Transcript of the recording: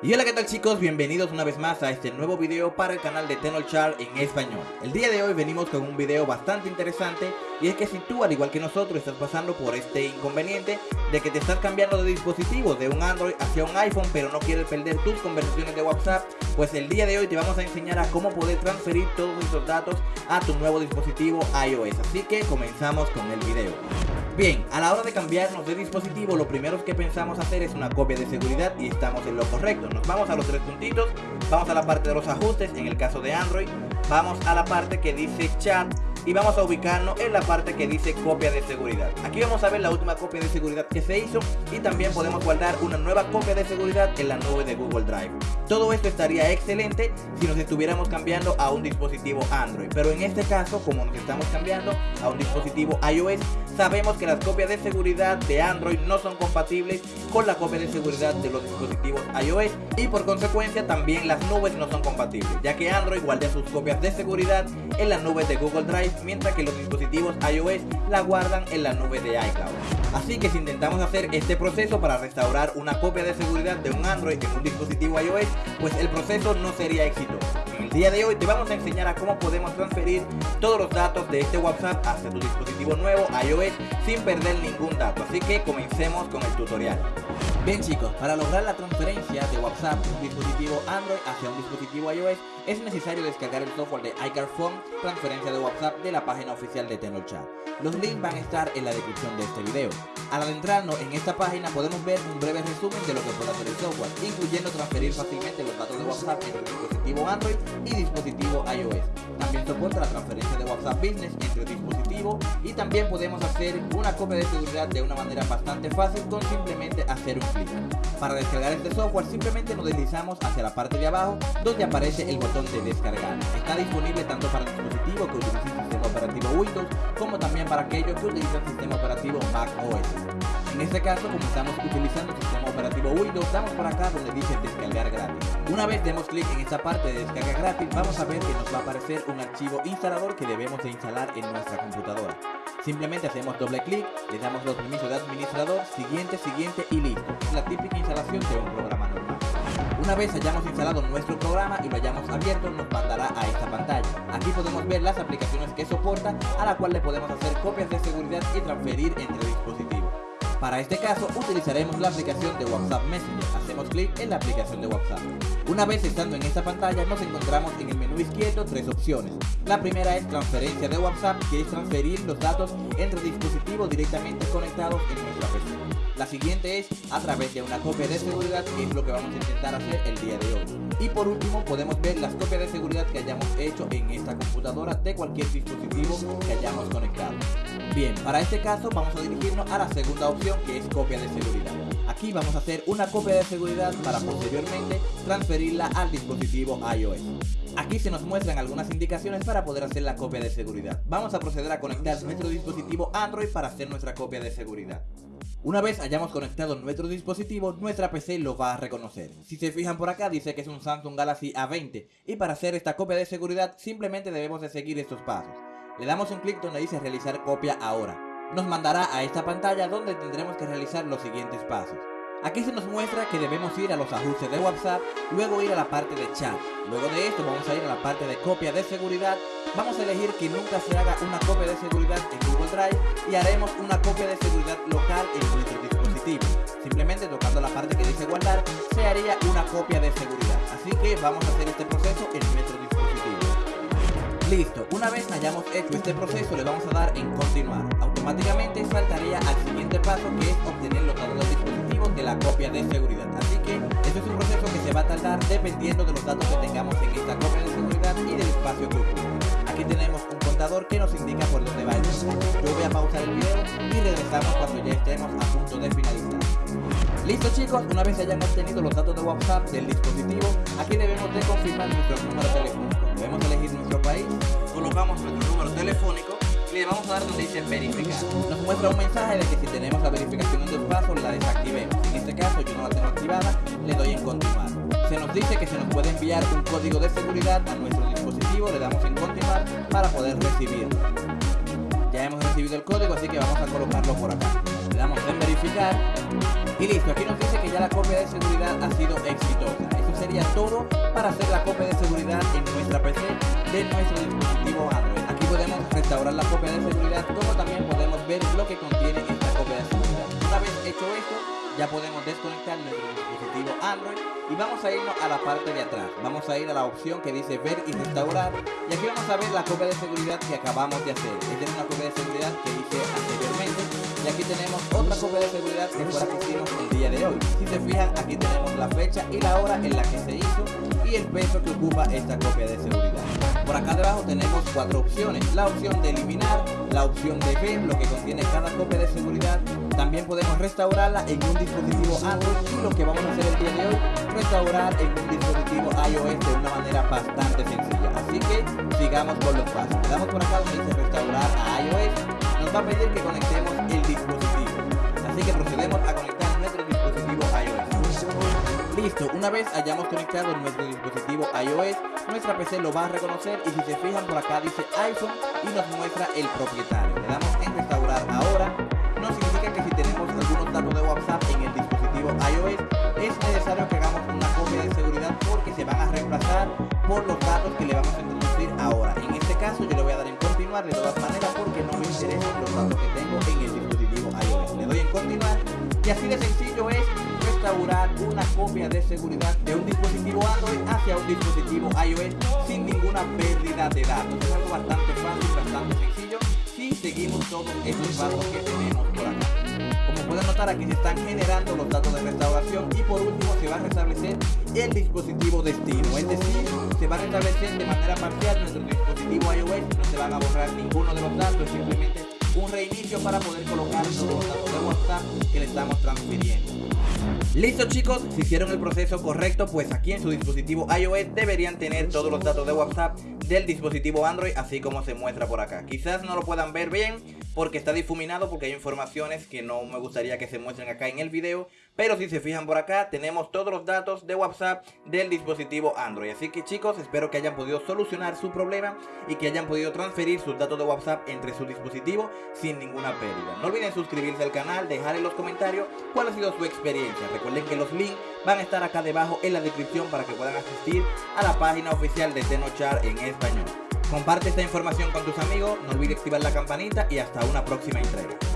Y hola qué tal chicos, bienvenidos una vez más a este nuevo video para el canal de Tenolchar en español. El día de hoy venimos con un video bastante interesante y es que si tú al igual que nosotros estás pasando por este inconveniente de que te estás cambiando de dispositivo de un Android hacia un iPhone pero no quieres perder tus conversaciones de WhatsApp Pues el día de hoy te vamos a enseñar a cómo poder transferir todos esos datos a tu nuevo dispositivo iOS. Así que comenzamos con el video Bien, a la hora de cambiarnos de dispositivo, lo primero que pensamos hacer es una copia de seguridad y estamos en lo correcto. Nos vamos a los tres puntitos, vamos a la parte de los ajustes, en el caso de Android, vamos a la parte que dice chat y vamos a ubicarnos en la parte que dice copia de seguridad. Aquí vamos a ver la última copia de seguridad que se hizo y también podemos guardar una nueva copia de seguridad en la nube de Google Drive. Todo esto estaría excelente si nos estuviéramos cambiando a un dispositivo Android, pero en este caso como nos estamos cambiando a un dispositivo iOS, sabemos que las copias de seguridad de Android no son compatibles con la copia de seguridad de los dispositivos iOS y por consecuencia también las nubes no son compatibles, ya que Android guarda sus copias de seguridad en la nube de Google Drive mientras que los dispositivos iOS la guardan en la nube de iCloud. Así que si intentamos hacer este proceso para restaurar una copia de seguridad de un Android en un dispositivo iOS, pues el proceso no sería exitoso. En el día de hoy te vamos a enseñar a cómo podemos transferir todos los datos de este WhatsApp hacia tu dispositivo nuevo iOS sin perder ningún dato, así que comencemos con el tutorial. Bien chicos, para lograr la transferencia de WhatsApp de un dispositivo Android hacia un dispositivo iOS es necesario descargar el software de iCar Phone transferencia de WhatsApp de la página oficial de Tenorchat. Los links van a estar en la descripción de este video. Al adentrarnos en esta página podemos ver un breve resumen de lo que puede hacer el software, incluyendo transferir fácilmente los datos de WhatsApp entre dispositivo Android y dispositivo iOS. También soporta la transferencia de WhatsApp Business entre dispositivos y también podemos hacer una copia de seguridad de una manera bastante fácil con simplemente hacer un clic. Para descargar este software simplemente nos deslizamos hacia la parte de abajo donde aparece el botón de descargar. Está disponible tanto para dispositivos que utilizan operativo Windows como también para aquellos que utilizan sistema operativo Mac OS. En este caso, como estamos utilizando sistema operativo Windows, damos por acá donde dice descargar gratis. Una vez demos clic en esta parte de descarga gratis, vamos a ver que nos va a aparecer un archivo instalador que debemos de instalar en nuestra computadora. Simplemente hacemos doble clic, le damos los permisos de administrador, siguiente, siguiente y listo. La típica instalación de un programa normal. Una vez hayamos instalado nuestro programa y lo hayamos abierto, nos mandará a esta pantalla. Aquí podemos ver las aplicaciones que soporta, a la cual le podemos hacer copias de seguridad y transferir entre dispositivos. Para este caso utilizaremos la aplicación de WhatsApp Messenger, hacemos clic en la aplicación de WhatsApp. Una vez estando en esta pantalla nos encontramos en el menú izquierdo tres opciones. La primera es transferencia de WhatsApp, que es transferir los datos entre dispositivos directamente conectados en nuestra PC. La siguiente es a través de una copia de seguridad, que es lo que vamos a intentar hacer el día de hoy. Y por último podemos ver las copias de seguridad que hayamos hecho en esta computadora de cualquier dispositivo que hayamos conectado. Bien, para este caso vamos a dirigirnos a la segunda opción que es copia de seguridad. Aquí vamos a hacer una copia de seguridad para posteriormente transferirla al dispositivo iOS. Aquí se nos muestran algunas indicaciones para poder hacer la copia de seguridad. Vamos a proceder a conectar nuestro dispositivo Android para hacer nuestra copia de seguridad. Una vez hayamos conectado nuestro dispositivo, nuestra PC lo va a reconocer. Si se fijan por acá dice que es un Samsung Galaxy A20 y para hacer esta copia de seguridad simplemente debemos de seguir estos pasos. Le damos un clic donde dice realizar copia ahora. Nos mandará a esta pantalla donde tendremos que realizar los siguientes pasos. Aquí se nos muestra que debemos ir a los ajustes de WhatsApp, luego ir a la parte de chat. Luego de esto vamos a ir a la parte de copia de seguridad. Vamos a elegir que nunca se haga una copia de seguridad en Google Drive y haremos una copia de seguridad local en nuestro dispositivo. Simplemente tocando la parte que dice guardar, se haría una copia de seguridad. Así que vamos a hacer este proceso en nuestro dispositivo. Listo, una vez hayamos hecho este proceso le vamos a dar en continuar. Automáticamente saltaría al siguiente paso que es obtener los datos del dispositivo de la copia de seguridad. Así que este es un proceso que se va a tardar dependiendo de los datos que tengamos en esta copia de seguridad y del espacio ocupa. Aquí tenemos un contador que nos indica por dónde va el. Yo voy a pausar el video y regresamos cuando ya estemos a punto de finalizar. Listo chicos, una vez hayan obtenido los datos de WhatsApp del dispositivo, aquí debemos de confirmar nuestro número telefónico. Debemos elegir nuestro país, colocamos nuestro número telefónico y le vamos a dar donde dice verificar. Nos muestra un mensaje de que si tenemos la verificación en dos pasos la desactivemos. En este caso yo no la tengo activada, le doy en continuar. Se nos dice que se nos puede enviar un código de seguridad a nuestro dispositivo, le damos en continuar para poder recibirlo. Ya hemos recibido el código, así que vamos a colocarlo por acá. Y listo, aquí nos dice que ya la copia de seguridad ha sido exitosa. Eso sería todo para hacer la copia de seguridad en nuestra PC de nuestro dispositivo Android. Aquí podemos restaurar la copia de seguridad como también podemos ver lo que contiene esta copia de seguridad. Una vez hecho esto, ya podemos desconectar nuestro dispositivo Android y vamos a irnos a la parte de atrás. Vamos a ir a la opción que dice ver y restaurar y aquí vamos a ver la copia de seguridad que acabamos de hacer. Esta es una copia de seguridad que hice anteriormente y aquí tenemos otra copia de seguridad que fue la que hicimos el día de hoy. Si se fijan, aquí tenemos la fecha y la hora en la que se hizo y el peso que ocupa esta copia de seguridad. Por acá debajo tenemos cuatro opciones. La opción de eliminar, la opción de ver lo que contiene cada copia de seguridad. También podemos restaurarla en un dispositivo Android y lo que vamos a hacer el día de hoy, restaurar en un dispositivo iOS de una manera bastante sencilla. Así que sigamos con los pasos. Damos por acá donde dice restaurar a iOS. Nos va a pedir que conectemos el dispositivo. Así que procedemos a conectar nuestro dispositivo iOS. Listo, una vez hayamos conectado nuestro dispositivo iOS, nuestra PC lo va a reconocer y si se fijan por acá dice iPhone y nos muestra el propietario. Le damos en restaurar ahora. No significa que si tenemos algunos datos de WhatsApp en el dispositivo iOS, es necesario que hagamos una copia de seguridad porque se van a reemplazar por los datos que le vamos a introducir ahora. En este caso yo le voy a dar en continuar todas maneras y así de sencillo es restaurar una copia de seguridad de un dispositivo Android hacia un dispositivo iOS sin ninguna pérdida de datos. Es algo bastante fácil, bastante sencillo si seguimos todos estos pasos que tenemos por acá. Como pueden notar aquí se están generando los datos de restauración y por último se va a restablecer el dispositivo destino, es decir, se va a restablecer de manera parcial nuestro dispositivo iOS, no se van a borrar ninguno de los datos, simplemente un reinicio para poder colocar todos los que le estamos transfiriendo. Listo chicos, si hicieron el proceso correcto, pues aquí en su dispositivo iOS deberían tener todos los datos de WhatsApp del dispositivo Android, así como se muestra por acá. Quizás no lo puedan ver bien porque está difuminado, porque hay informaciones que no me gustaría que se muestren acá en el video, pero si se fijan por acá, tenemos todos los datos de WhatsApp del dispositivo Android. Así que chicos, espero que hayan podido solucionar su problema y que hayan podido transferir sus datos de WhatsApp entre su dispositivo sin ninguna pérdida. No olviden suscribirse al canal, dejar en los comentarios cuál ha sido su experiencia. Recuerden que los links van a estar acá debajo en la descripción para que puedan asistir a la página oficial de Tenochar en español. Comparte esta información con tus amigos, no olvides activar la campanita y hasta una próxima entrega.